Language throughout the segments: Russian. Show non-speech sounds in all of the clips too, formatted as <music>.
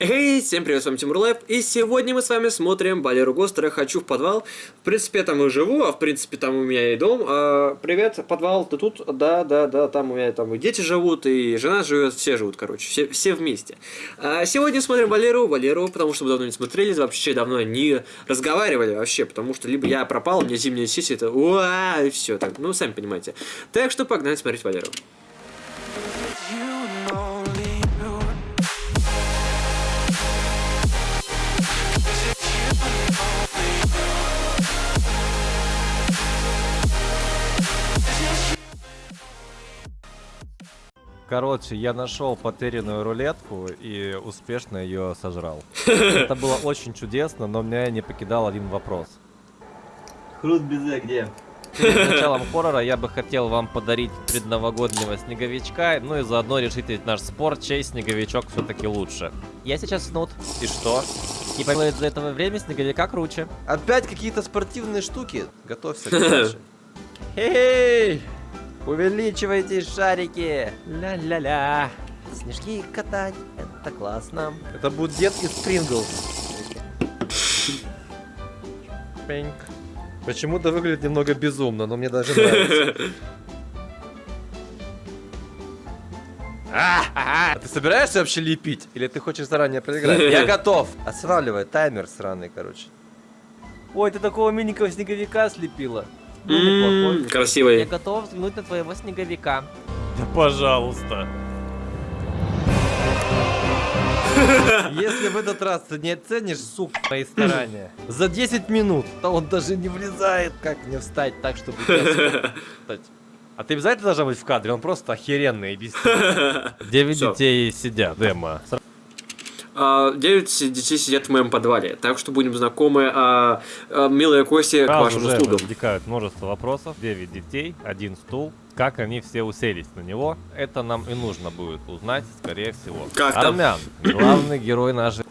Эй, всем привет, с вами Тимур Лайв, и сегодня мы с вами смотрим Балеру Гостера «Хочу в подвал». В принципе, я там и живу, а в принципе там у меня и дом. А, привет, подвал, ты тут? Да, да, да, там у меня там и дети живут, и жена живет, все живут, короче, все, все вместе. А, сегодня смотрим Валеру, Валеру, потому что мы давно не смотрели, вообще давно не разговаривали вообще, потому что либо я пропал, у меня зимняя сессия, это уа, и все, так, ну, сами понимаете. Так что погнали смотреть Валеру. Короче, я нашел потерянную рулетку и успешно ее сожрал. <laughs> Это было очень чудесно, но меня не покидал один вопрос. Крут безе где? Перед <laughs> началом хоррора я бы хотел вам подарить предновогоднего снеговичка, ну и заодно решить ведь наш спор, чей снеговичок все-таки лучше. Я сейчас снут. И что? И поймет за это время снеговика круче. Опять какие-то спортивные штуки. Готовься к <laughs> дальше. Увеличивайте шарики! Ля-ля-ля! Снежки катать, это классно. Это будет дед из Принглс. Пинк. Почему-то выглядит немного безумно, но мне даже нравится. А ты собираешься вообще лепить? Или ты хочешь заранее проиграть? Я <laughs> готов. Останавливай таймер сраный, короче. Ой, ты такого миленького снеговика слепила. Ну, красивый. Я готов взглянуть на твоего снеговика. Да пожалуйста. Если в этот раз ты не оценишь, суп, мои старания, за 10 минут, то он даже не влезает, как мне встать так, чтобы... А ты обязательно должен быть в кадре? Он просто охеренный, объясни. <laughs> Девять детей сидят, Дема. А, 9 детей сидят в моем подвале, так что будем знакомы. А, а, милая Костя, Сразу к вашим же услугам. возникают множество вопросов. 9 детей, один стул, как они все уселись на него, это нам и нужно будет узнать, скорее всего. Как Армян, там? главный герой нашей...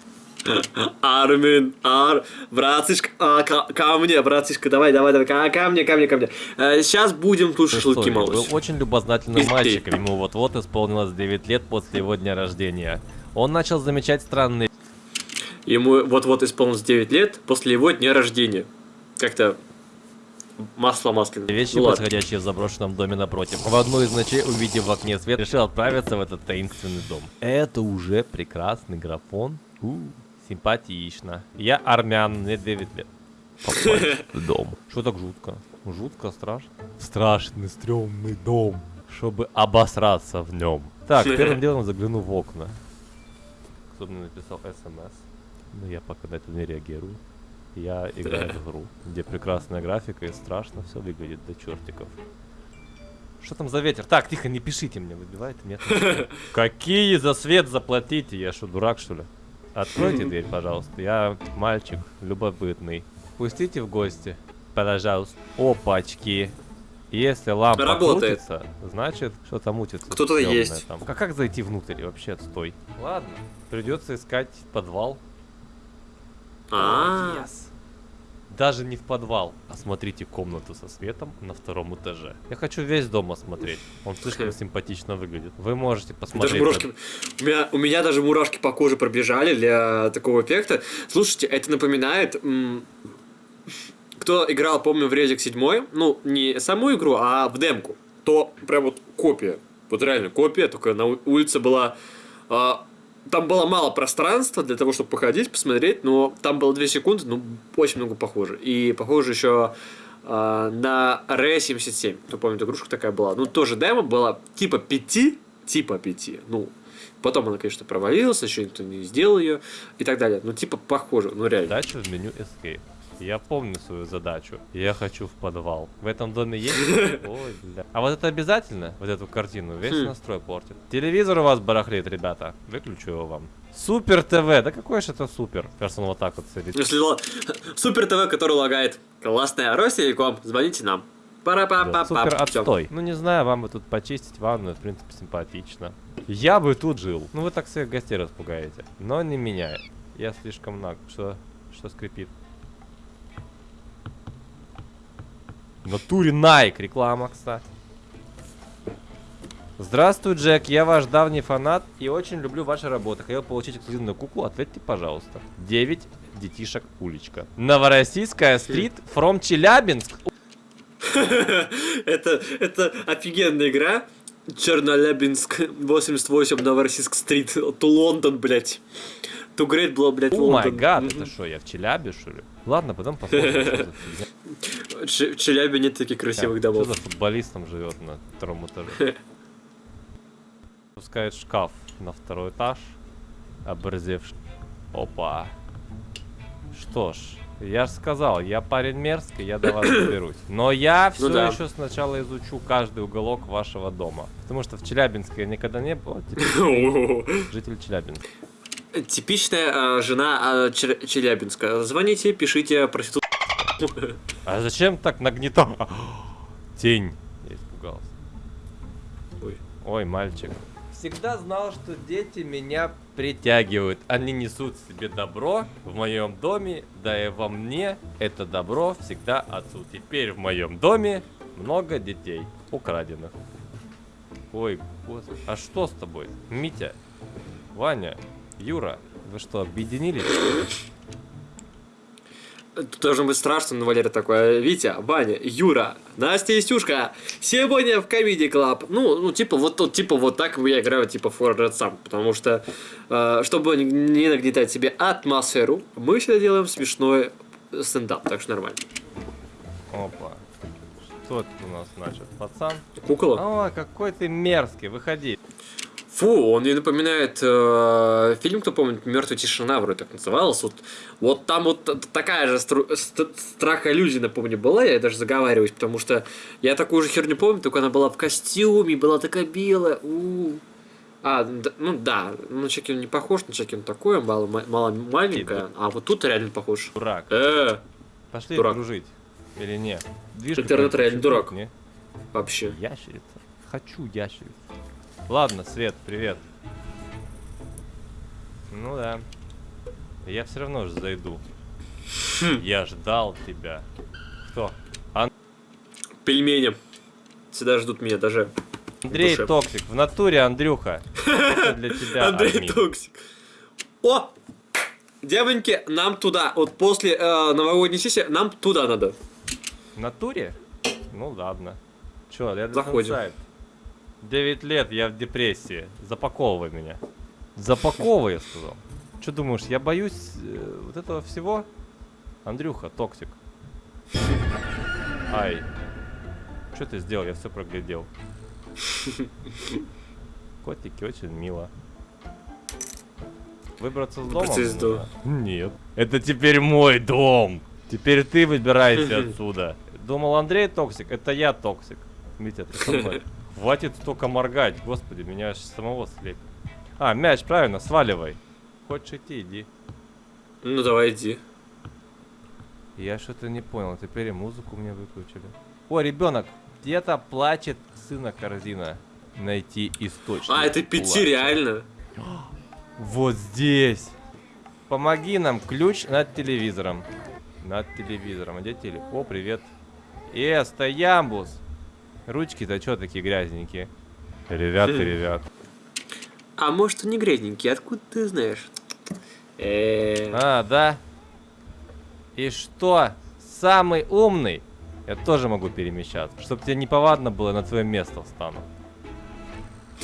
Армин, ар, братишка, а, ко, ко мне, братишка, давай, давай, давай, ко, ко мне, ко мне, ко мне. А, сейчас будем тут Ты шашлыки молоть. был очень любознательным мальчиком, ему вот-вот исполнилось 9 лет после его дня рождения. Он начал замечать странные Ему вот-вот исполнилось 9 лет после его дня рождения. Как-то масло масляное. вещи, Ну ладно. происходящие в заброшенном доме напротив. В одну из ночей, увидев в окне свет, решил отправиться в этот таинственный дом. Это уже прекрасный графон. У, симпатично. Я армян, мне 9 лет. Попасть в дом. <laughs> Что так жутко? Жутко, страшно? Страшный, стрёмный дом. Чтобы обосраться в нем. Так, <laughs> первым делом загляну в окна. Кто-то мне написал смс. Но я пока на это не реагирую. Я <laughs> играю в игру, где прекрасная графика и страшно все выглядит до чертиков. Что там за ветер? Так, тихо, не пишите мне, выбивает нет. <laughs> Какие за свет заплатите? Я что, дурак что ли? Откройте дверь, пожалуйста. Я мальчик любопытный. Пустите в гости, пожалуйста. Опачки. Если лампа Работает. крутится, значит что-то мутится. Кто-то есть. Там. А как зайти внутрь вообще? Отстой. Ладно, придется искать подвал. А, Yes. Даже не в подвал, а смотрите комнату со светом на втором этаже. Я хочу весь дом осмотреть. Он слишком симпатично выглядит. Вы можете Даже посмотреть. мурашки. У меня, у меня даже мурашки по коже пробежали для такого эффекта. Слушайте, это напоминает. Кто играл, помню, в Резик 7, ну, не саму игру, а в демку, то прям вот копия. Вот реально копия, только на улице была. а, там было мало пространства для того, чтобы походить, посмотреть, но там было 2 секунды, ну, очень много похоже. И похоже еще а, на Р-77. Кто помнит, игрушка такая была. Ну, тоже демо была типа 5, типа 5. Ну, потом она, конечно, провалилась, еще никто не сделал ее и так далее. Ну, типа похоже, ну реально. Задачу в меню Escape. Я помню свою задачу. Я хочу в подвал. В этом доме есть? <laughs> Ой, бля. А вот это обязательно? Вот эту картину весь Хм. настрой портит. Телевизор у вас барахлит, ребята. Выключу его вам. Супер ТВ. Да какой же это супер? Кажется, он вот так вот сидит. <laughs> Супер ТВ, который лагает. Классная Ростелеком, звоните нам. пара па Да, па Супер отстой. Ну не знаю, вам бы тут почистить ванную, в принципе, симпатично. Я бы тут жил. Ну вы так своих гостей распугаете. Но не меня. Я слишком наг. Что? Что скрипит? В натуре Nike реклама, кстати. Здравствуй, Джек, я ваш давний фанат и очень люблю ваши работы. Хотел получить эксклюзивную куклу, ответьте, пожалуйста. 9 детишек уличка. Новороссийская стрит from Челябинск. Это, это офигенная игра. Чернолябинск, 88, Новороссийск стрит, ту Лондон, блядь. Ту Грейт была, блядь, О май гад, это что, я в Челябе, что ли? Ладно, потом посмотрим, <laughs> что В Челябе нет таких красивых Что домов. за футболистом живет на втором этаже? <laughs> Пускает шкаф на второй этаж. Оборзевший. Опа. Что ж, я же сказал, я парень мерзкий, я до вас доберусь. Но я все <coughs> Ну да. еще сначала изучу каждый уголок вашего дома. Потому что в Челябинске я никогда не был, а теперь <laughs> житель Челябинска. Типичная а, жена Чер- Челябинска. Звоните, пишите проститут. А зачем так нагнетал? Тень. Я испугался. Ой. Ой, мальчик. Всегда знал, что дети меня притягивают. Они несут в себе добро в моем доме, да и во мне это добро всегда отцу. Теперь в моем доме много детей украденных. Ой, господи. А что с тобой? Митя, Ваня, Юра, вы что, объединились? Тут должно быть страшно, но Валера такой, Витя, Ваня, Юра, Настя и Стюшка, сегодня в Comedy Club. Ну, ну, типа, вот, вот, типа, вот так я играю, типа, For Red Sam, потому что, э, чтобы не- не нагнетать себе атмосферу, мы всегда делаем смешной стендап, так что нормально. Опа. Что это у нас значит? Пацан? Кукола? О, какой ты мерзкий, выходи. Фу, он мне напоминает э, фильм, кто помнит, Мертвая тишина, вроде так назывался. Вот, вот там вот такая же стру- ст- страх-иллюзия, напомню, была, я даже заговариваюсь, потому что я такую же херню помню, только она была в костюме, была такая белая. у А, д- ну да, на Чаки он не похож, на Чаки он такой, мало, мало маленькая, а вот тут реально похож. Дурак. Э, Пошли Дурак. дружить. Или не? Движка Интернет реально дурак. Не? вообще. Ящерица. Хочу ящерицу. Ладно, Свет, привет. Ну да. Я все равно же зайду. Хм. Я ждал тебя. Кто? Пельмени. Всегда ждут меня даже. Андрей душе. Токсик. В натуре, Андрюха. Это для <laughs> тебя, Андрей админ. Токсик. О! Девоньки, нам туда. Вот после э, новогодней сессии нам туда надо. В натуре? Ну ладно. Чё, я Заходим. 9 лет, я в депрессии. Запаковывай меня. Запаковывай, я сказал. Что думаешь, я боюсь э, вот этого всего? Андрюха, токсик. Ай. Что ты сделал? Я все проглядел. Котики очень мило. Выбраться с дома? Процесс Нет. Это теперь мой дом. Теперь ты выбирайся <laughs> отсюда. Думал Андрей токсик, это я токсик. Митя, ты со мной. Хватит столько моргать, господи, меня аж самого слепит. А, мяч, правильно, сваливай. Хочешь идти, иди. Ну давай иди. Я что-то не понял, теперь и музыку мне выключили. О, ребенок, где-то плачет сына корзина. Найти источник. А, это пяти плача. реально. Вот здесь. Помоги нам, ключ над телевизором. Над телевизором. А где теле? О, привет. Э, стоямбус. Ручки-то что такие грязненькие? Ребят, Хм. ребят. А может не грязненький, откуда ты знаешь? Э, А, да? И что? Самый умный? Я тоже могу перемещаться. Чтоб тебе неповадно было, на твое место встану.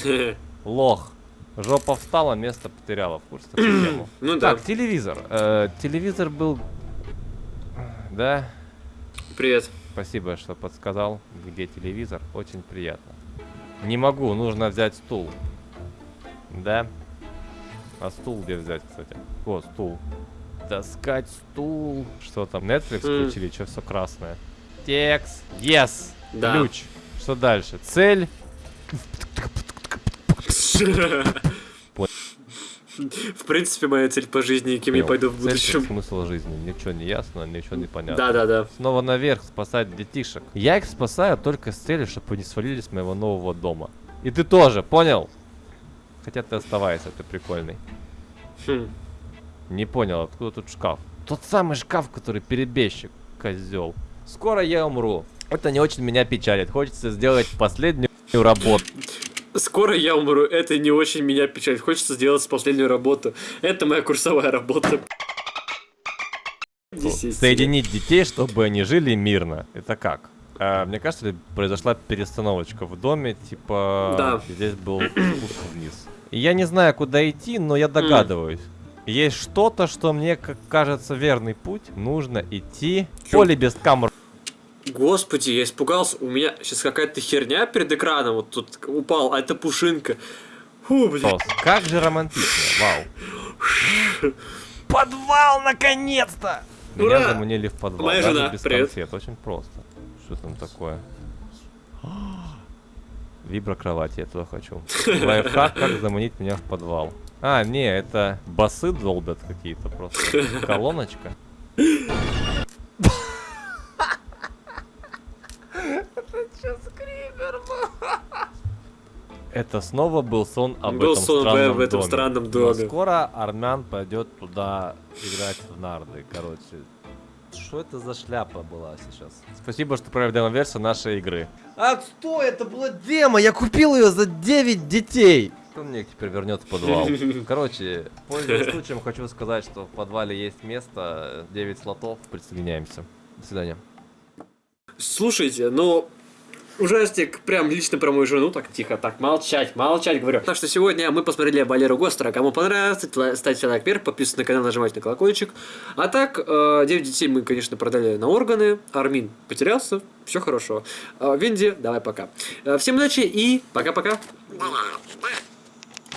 <laughs> Лох. Жопа встала, место потеряла. В курсе? <clears throat> Ну да. Так, телевизор. Э, телевизор был... Да? Привет. Спасибо, что подсказал, где телевизор. Очень приятно. Не могу, нужно взять стул. Да? А стул где взять, кстати? О, стул. Таскать стул. Что там, Netflix М. включили? Что все красное? Текст. Yes. Да. Ключ. Что дальше? Цель. <laughs> <laughs> В принципе, моя цель по жизни, кем я пойду в Цель, будущем. смысл жизни. Ничего не ясно, ничего не понятно. Да-да-да. Снова наверх спасать детишек. Я их спасаю только с целью, чтобы они свалили с моего нового дома. И ты тоже, понял? Хотя ты оставайся, ты прикольный. Хм. Не понял, откуда тут шкаф? Тот самый шкаф, который перебежчик, козел. Скоро я умру. Это не очень меня печалит. Хочется сделать последнюю работу. <laughs> Скоро я умру, это не очень меня печалит. Хочется сделать последнюю работу. Это моя курсовая работа. Соединить детей, чтобы они жили мирно. Это как? А, мне кажется, произошла перестановочка в доме, типа Да. здесь был <clears throat> спуск вниз. Я не знаю, куда идти, но я догадываюсь. Есть что-то, что мне как кажется верный путь. Нужно идти Чё? поле без камер. Господи, я испугался. У меня сейчас какая-то херня перед экраном вот тут упал, а это пушинка. Фу, блин. Как же романтично, вау. Подвал, наконец-то! Меня Ура! заманили в подвал, Моя даже жена, без привет. конфет, очень просто. Что там такое? <gasps> Вибро кровати, я туда хочу. <laughs> Лайфхак, как заманить меня в подвал. А, не, это басы долбят какие-то просто. <laughs> Колоночка. Это снова был сон об Был этом сон странном в этом доме. странном Но доме. скоро Армян пойдет туда играть в нарды, короче. Что это за шляпа была сейчас? Спасибо, что провели демо-версию нашей игры. А что? Это была демо! Я купил ее за 9 детей! Кто мне теперь вернет в подвал? <laughs> Короче, пользуясь случаем, хочу сказать, что в подвале есть место, 9 слотов, присоединяемся. До свидания. Слушайте, ну... Ужастик прям лично про мою жену, так тихо, так, молчать, молчать, говорю. Так что сегодня мы посмотрели Валеру Гостера. Кому понравится, ставьте лайк вверх, подписывайтесь на канал, нажимайте на колокольчик. А так, э, 9 детей мы, конечно, продали на органы. Армин потерялся, все хорошо. Э, Винди, давай пока. Э, Всем удачи и пока-пока.